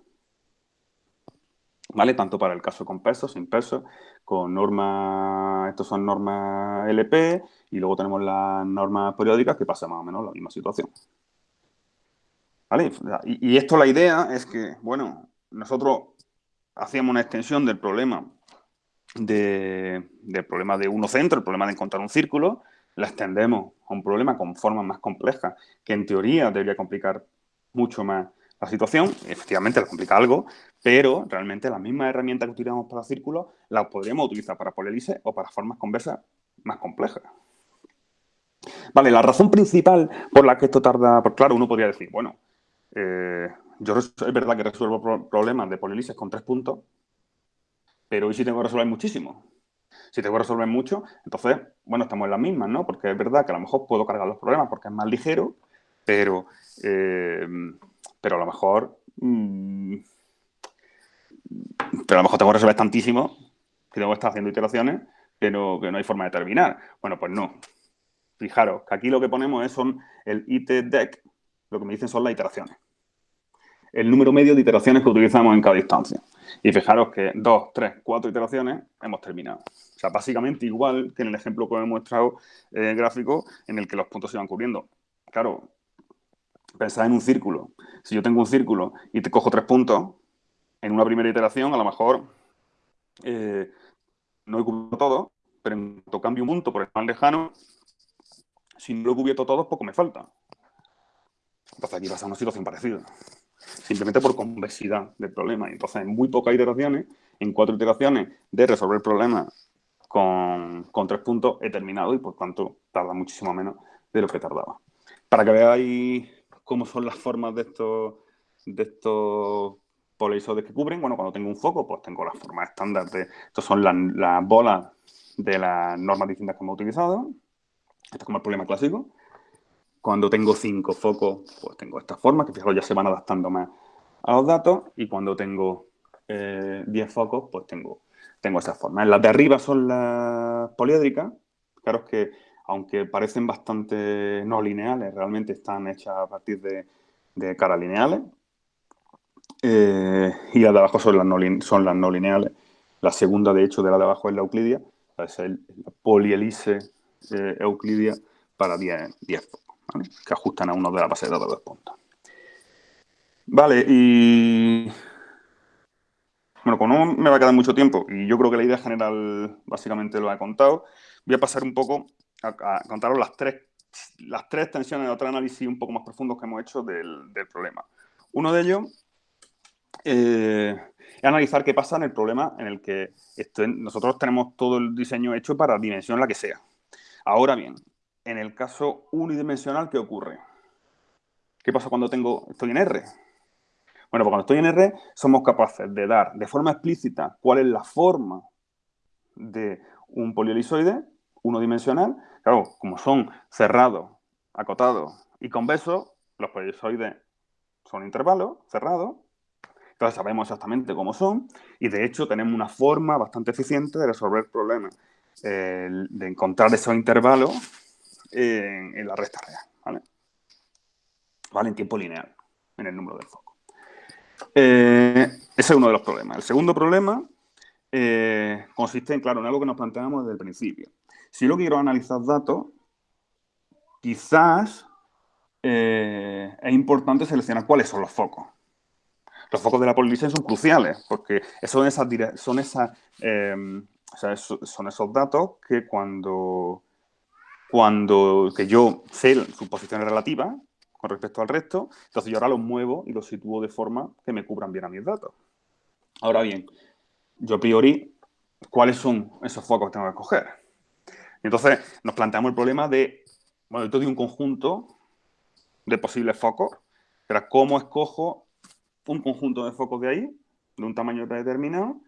¿Vale? Tanto para el caso con peso, sin peso, con normas, estos son normas LP, y luego tenemos las normas periódicas que pasa más o menos la misma situación. ¿Vale? Y, esto la idea es que, bueno, nosotros hacíamos una extensión del problema de, del problema de uno centro, el problema de encontrar un círculo, la extendemos a un problema con formas más complejas, que en teoría debería complicar mucho más la situación, efectivamente la complica algo, pero realmente las mismas herramientas que utilizamos para círculos las podríamos utilizar para polielices o para formas conversas más complejas. Vale, la razón principal por la que esto tarda, pues claro, uno podría decir, bueno, eh, yo es verdad que resuelvo problemas de polielices con tres puntos, pero hoy sí tengo que resolver muchísimo. Si tengo que resolver mucho, entonces, bueno, estamos en las mismas, ¿no? Porque es verdad que a lo mejor puedo cargar los problemas porque es más ligero, pero, eh, pero a lo mejor... Mm, pero a lo mejor tengo que resolver tantísimo que tengo que estar haciendo iteraciones que no, que no hay forma de terminar. Bueno, pues no. Fijaros que aquí lo que ponemos es son el itDEC, lo que me dicen son las iteraciones. El número medio de iteraciones que utilizamos en cada instancia. Y fijaros que dos, tres, cuatro iteraciones hemos terminado. O sea, básicamente igual que en el ejemplo que hemos mostrado el gráfico en el que los puntos se van cubriendo. Claro, pensad en un círculo. Si yo tengo un círculo y te cojo tres puntos, en una primera iteración a lo mejor eh, no he cubierto todo, pero en cuanto cambio un punto por el más lejano, Si no lo he cubierto todo, poco me falta. Entonces aquí pasa una situación parecida. Simplemente por convexidad del problema. Entonces, en muy pocas iteraciones, en cuatro iteraciones de resolver el problema con, con tres puntos, he terminado y por tanto tarda muchísimo menos de lo que tardaba. Para que veáis cómo son las formas de estos, de estos polisoides que cubren, bueno, cuando tengo un foco, pues tengo las formas estándar de... Estas son las, bolas de las normas distintas que hemos utilizado. Este es como el problema clásico. Cuando tengo cinco focos, pues tengo estas formas, que fijaros ya se van adaptando más a los datos. Y cuando tengo 10 eh, focos, pues tengo, tengo estas formas. Las de arriba son las poliédricas. Claro que aunque parecen bastante no lineales, realmente están hechas a partir de, caras lineales. Eh, y las de abajo son las, no, lineales. La segunda, de hecho, de la de abajo es la euclidia, es la polielise eh, euclidia para 10, 10 que ajustan a uno de la base de datos de puntos. Vale, y... Bueno, como no me va a quedar mucho tiempo, y yo creo que la idea general básicamente lo he contado, voy a pasar un poco a, contaros las tres, las tres tensiones de otro análisis un poco más profundos que hemos hecho del, problema. Uno de ellos eh, es analizar qué pasa en el problema en el que nosotros tenemos todo el diseño hecho para dimensión la que sea. Ahora bien, en el caso unidimensional, ¿qué ocurre? ¿Qué pasa cuando tengo, estoy en R? Bueno, pues cuando estoy en R, somos capaces de dar de forma explícita cuál es la forma de un polielisoide unidimensional. Claro, como son cerrados, acotados y convexos, los polielisoides son intervalos cerrados. Entonces sabemos exactamente cómo son y de hecho tenemos una forma bastante eficiente de resolver problemas, eh, de encontrar esos intervalos en, la recta real, ¿vale? ¿vale? En tiempo lineal, en el número del foco. Eh, ese es uno de los problemas. El segundo problema eh, consiste en, claro, en algo que nos planteamos desde el principio. Si yo quiero analizar datos, quizás eh, es importante seleccionar cuáles son los focos. Los focos de la polinización son cruciales, porque son, esas, son, esas, son esos datos que cuando, cuando que yo sé su posición relativa con respecto al resto, entonces yo ahora los muevo y los sitúo de forma que me cubran bien a mis datos. Ahora bien, yo a priori, ¿cuáles son esos focos que tengo que escoger? Entonces nos planteamos el problema de, bueno, de un conjunto de posibles focos, pero cómo escojo un conjunto de focos de ahí, de un tamaño predeterminado,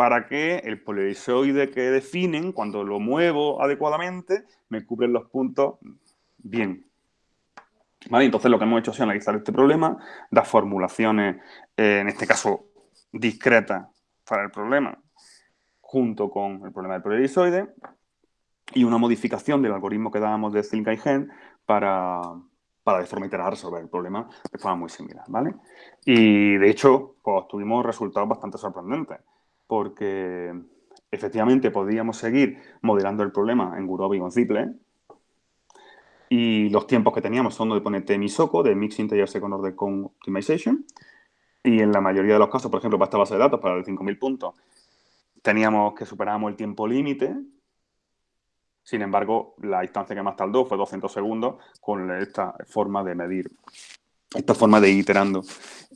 para que el polarizoide que definen, cuando lo muevo adecuadamente, me cubren los puntos bien. ¿Vale? Entonces lo que hemos hecho es analizar este problema, dar formulaciones, eh, en este caso discretas para el problema, junto con el problema del polarizoide, y una modificación del algoritmo que dábamos de Zilka y Gen para, para de forma iterada resolver el problema de forma muy similar, ¿vale? Y de hecho, pues tuvimos resultados bastante sorprendentes, porque efectivamente podíamos seguir modelando el problema en Gurobi y Ziple, y los tiempos que teníamos son de ponerte MISOCO, de Mixed Integer Second Order con Optimization, y en la mayoría de los casos, por ejemplo, para esta base de datos, para el 5.000 puntos, teníamos que superábamos el tiempo límite, sin embargo, la instancia que más tardó fue 200 segundos con esta forma de medir, esta forma de iterando.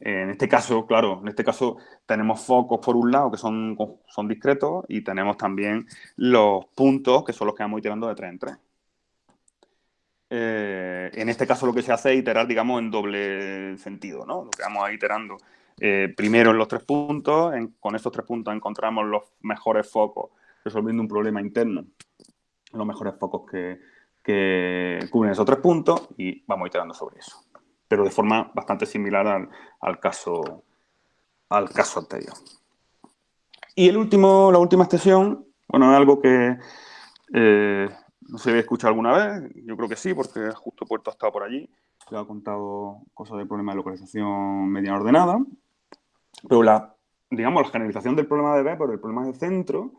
En este caso, claro, en este caso tenemos focos por un lado que son, son discretos y tenemos también los puntos que son los que vamos iterando de 3 en 3. Eh, en este caso lo que se hace es iterar, digamos, en doble sentido, ¿no? Lo que vamos a iterando eh, primero en los tres puntos, con estos tres puntos encontramos los mejores focos resolviendo un problema interno los mejores focos que, cubren esos tres puntos y vamos iterando sobre eso. Pero de forma bastante similar al, caso, al caso anterior. Y el último, la última extensión, bueno, es algo que eh, no se había escuchado alguna vez, yo creo que sí, porque justo Puerto ha estado por allí, le ha contado cosas del problema de localización media ordenada, pero la, digamos, la generalización del problema de B por el problema de centro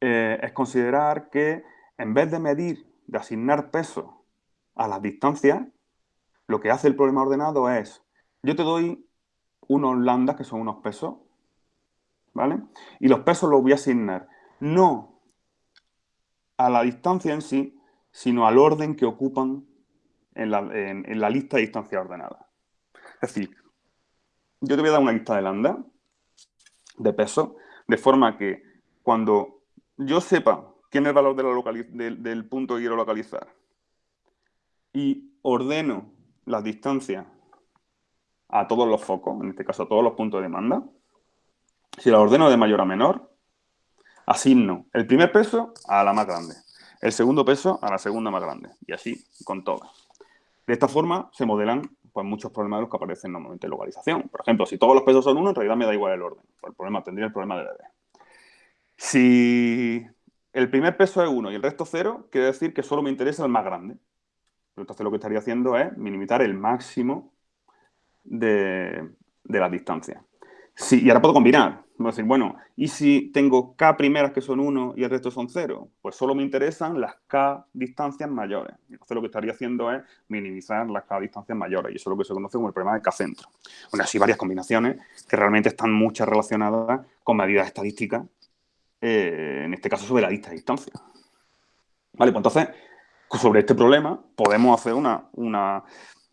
eh, es considerar que en vez de medir, de asignar peso a las distancias, lo que hace el problema ordenado es, yo te doy unos lambdas, que son unos pesos, ¿vale? Y los pesos los voy a asignar no a la distancia en sí, sino al orden que ocupan en la, lista de distancia ordenada. Es decir, yo te voy a dar una lista de lambda de peso, de forma que cuando yo sepa quién es el valor del punto que quiero localizar y ordeno las distancias a todos los focos, en este caso a todos los puntos de demanda, si la ordeno de mayor a menor, asigno el primer peso a la más grande, el segundo peso a la segunda más grande, y así con todas. De esta forma se modelan pues, muchos problemas de los que aparecen normalmente en localización. Por ejemplo, si todos los pesos son uno, en realidad me da igual el orden. El problema tendría el problema de BB. Si el primer peso es uno y el resto cero, quiere decir que solo me interesa el más grande. Entonces lo que estaría haciendo es minimizar el máximo de, de la distancia. Sí, y ahora puedo combinar. Voy a decir, bueno, ¿y si tengo K primeras que son 1 y el resto son 0? Pues solo me interesan las K distancias mayores. Entonces lo que estaría haciendo es minimizar las K distancias mayores. Y eso es lo que se conoce como el problema de K-centro. Bueno, así varias combinaciones que realmente están muchas relacionadas con medidas estadísticas, eh, en este caso sobre la lista de distancia. Vale, pues entonces, sobre este problema podemos hacer una, una,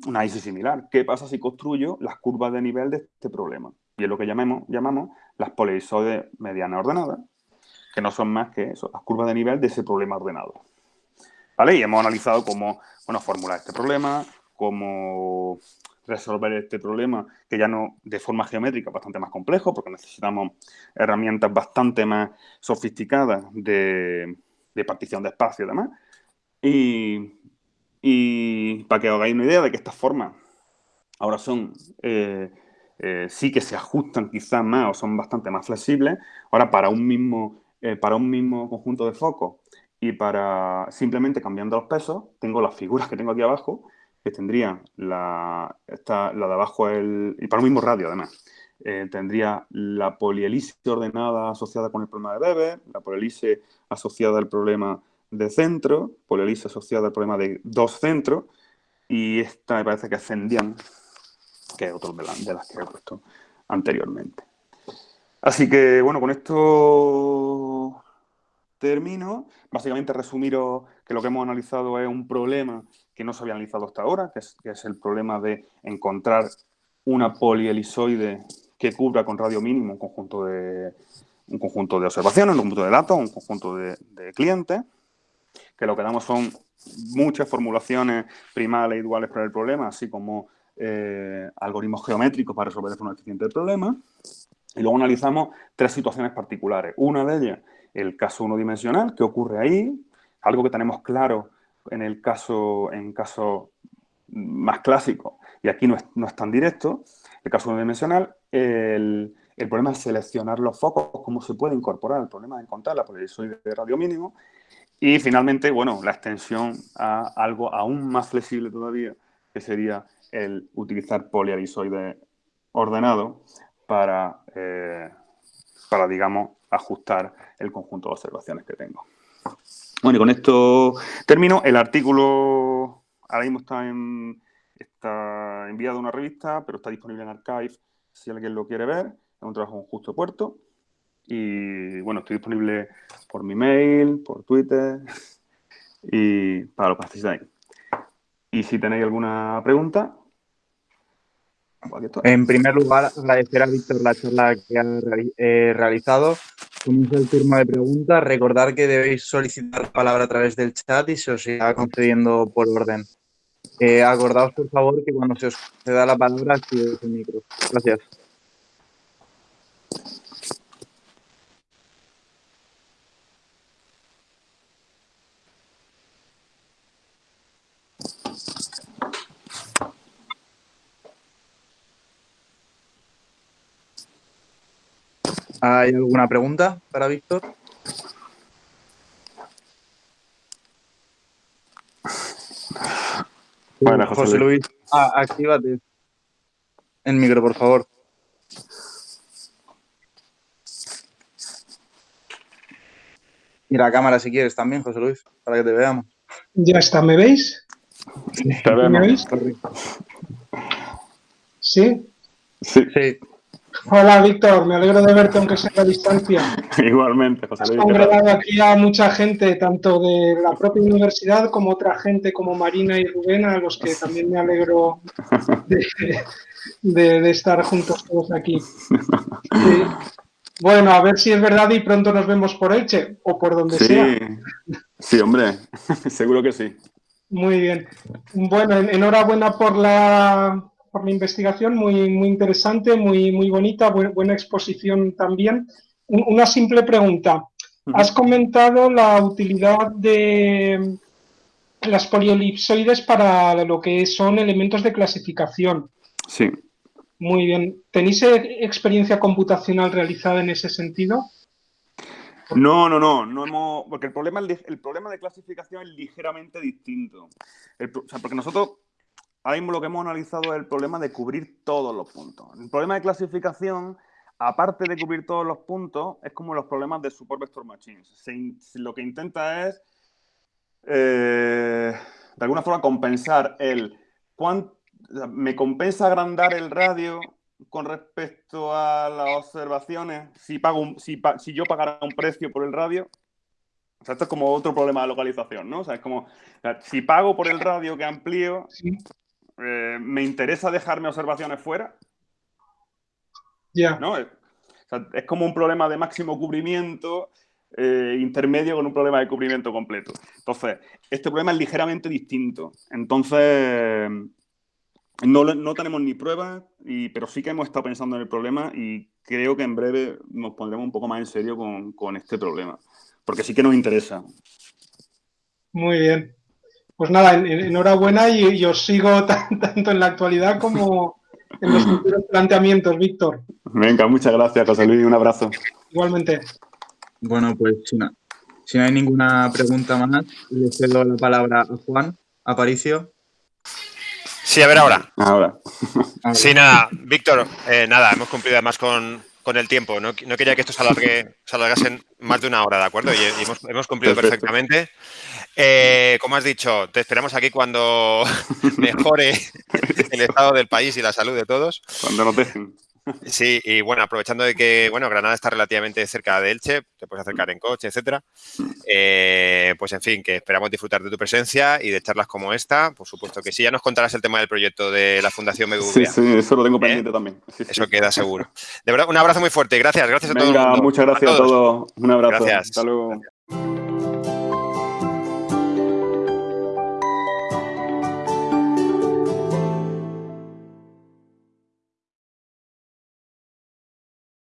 un análisis similar. ¿Qué pasa si construyo las curvas de nivel de este problema? y es lo que llamemos, llamamos las polisoides medianas ordenadas, que no son más que las curvas de nivel de ese problema ordenado. ¿Vale? Y hemos analizado cómo bueno, formular este problema, cómo resolver este problema, que ya no de forma geométrica bastante más complejo, porque necesitamos herramientas bastante más sofisticadas de, partición de espacio y demás. Y, y, para que os hagáis una idea de que estas formas ahora son eh, eh, sí que se ajustan quizás más o son bastante más flexibles. Ahora, para un mismo, eh, para un mismo conjunto de focos y para simplemente cambiando los pesos, tengo las figuras que tengo aquí abajo, que tendrían la, esta, la de abajo, el, y para un mismo radio además. Tendría la polielise ordenada asociada con el problema de Weber, la polielise asociada al problema de centro, polielise asociada al problema de dos centros, y esta me parece que ascendían que otros de, de las que he puesto anteriormente. Así que, bueno, con esto termino. Básicamente resumiros que lo que hemos analizado es un problema que no se había analizado hasta ahora, que es, el problema de encontrar una polielisoide que cubra con radio mínimo un conjunto de, un conjunto de observaciones, un conjunto de datos, un conjunto de clientes, que lo que damos son muchas formulaciones primales e iguales para el problema, así como eh, algoritmos geométricos para resolver de forma eficiente el problema. Y luego analizamos tres situaciones particulares. Una de ellas, el caso unidimensional, que ocurre ahí, algo que tenemos claro en el caso, en caso más clásico, y aquí no es, no es tan directo, el caso unidimensional, el, el, problema es seleccionar los focos, cómo se puede incorporar el problema de encontrar la polarizoide de radio mínimo, y finalmente, bueno, la extensión a algo aún más flexible todavía, que sería el utilizar poliarisoide ordenado para, eh, para, digamos, ajustar el conjunto de observaciones que tengo. Bueno, y con esto termino. El artículo ahora mismo está, en, está enviado a una revista, pero está disponible en Archive si alguien lo quiere ver. Es un trabajo en justo puerto. Y bueno, estoy disponible por mi mail, por Twitter y para los participantes. Y si tenéis alguna pregunta, en primer lugar, agradecer a Víctor la charla que ha eh, realizado. Comienza el turno de preguntas. Recordar que debéis solicitar la palabra a través del chat y se os irá concediendo por orden. Eh, acordaos, por favor, que cuando se os da la palabra, activéis el micro. Gracias. ¿Hay alguna pregunta para Víctor? Bueno, José, Luis, ah, actívate el micro, por favor. Y la cámara si quieres también, José Luis, para que te veamos. Ya está, ¿me veis? Te vemos. ¿Me veis? Sí. Sí. sí. Hola, Víctor. Me alegro de verte, aunque sea a distancia. Igualmente, José Has Luis. congregado aquí a mucha gente, tanto de la propia universidad como otra gente como Marina y Rubén, a los que también me alegro de, de- de estar juntos todos aquí. Sí. Bueno, a ver si es verdad y pronto nos vemos por Elche o por donde sea. Sí, sí, hombre, seguro que sí. Muy bien. Bueno, en- enhorabuena por la, por la investigación, muy, muy interesante, muy, muy bonita, bu- buena exposición también. Un- Una simple pregunta. Has comentado la utilidad de las polielipsoides para lo que son elementos de clasificación. Sí. Muy bien. ¿Tenéis eh, experiencia computacional realizada en ese sentido? No, no, no, no hemos, porque el problema, el problema de clasificación es ligeramente distinto. El o sea, porque nosotros ahora mismo lo que hemos analizado es el problema de cubrir todos los puntos. El problema de clasificación, aparte de cubrir todos los puntos, es como los problemas de support vector machines. Lo que intenta es, eh, de alguna forma, compensar el cuán- o sea, me compensa agrandar el radio con respecto a las observaciones, si, pago un- si, si yo pagara un precio por el radio, o sea, esto es como otro problema de localización, ¿no? O sea, es como, si pago por el radio que amplío. Eh, ¿me interesa dejarme observaciones fuera? Ya. ¿No? Es, o sea, es como un problema de máximo cubrimiento eh, intermedio con un problema de cubrimiento completo. Entonces, este problema es ligeramente distinto. Entonces, no, no tenemos ni pruebas, y, pero sí que hemos estado pensando en el problema y creo que en breve nos pondremos un poco más en serio con, con este problema. Porque sí que nos interesa. Muy bien. Pues nada, en- en- enhorabuena y, y os sigo tan- tanto en la actualidad como en los futuros planteamientos, Víctor. Venga, muchas gracias, José Luis. Un abrazo. Igualmente. Bueno, pues si no, si no hay ninguna pregunta más, le cedo la palabra a Juan Aparicio. Sí, a ver ahora. Ahora. Sí, nada, Víctor, eh, nada, hemos cumplido además con, con el tiempo. No, no quería que esto se, alargue, se alargase en más de una hora, ¿de acuerdo? Y, y hemos, hemos cumplido Perfecto. perfectamente. Eh, como has dicho, te esperamos aquí cuando mejore el estado del país y la salud de todos. Cuando nos dejen. Sí, y bueno, aprovechando de que, bueno, Granada está relativamente cerca de Elche, te puedes acercar en coche, etcétera. eh, pues en fin, que esperamos disfrutar de tu presencia y de charlas como esta. Por supuesto que sí, ya nos contarás el tema del proyecto de la Fundación BBVA. Sí, sí, eso lo tengo pendiente también. Sí, sí. Eso queda seguro. De verdad, un abrazo muy fuerte. Gracias, gracias a todo el Venga, mundo. muchas gracias a todos. Un abrazo. Gracias. Hasta luego.